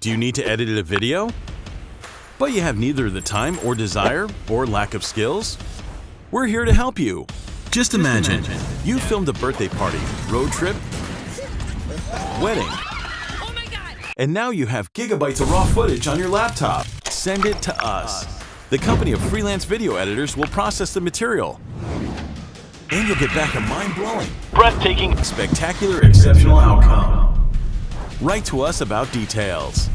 Do you need to edit a video? But you have neither the time or desire or lack of skills? We're here to help you. Just imagine, you filmed a birthday party, road trip, wedding, and now you have gigabytes of raw footage on your laptop. Send it to us. The company of freelance video editors will process the material. And you'll get back a mind-blowing, breathtaking, spectacular, exceptional outcome. Write to us about details.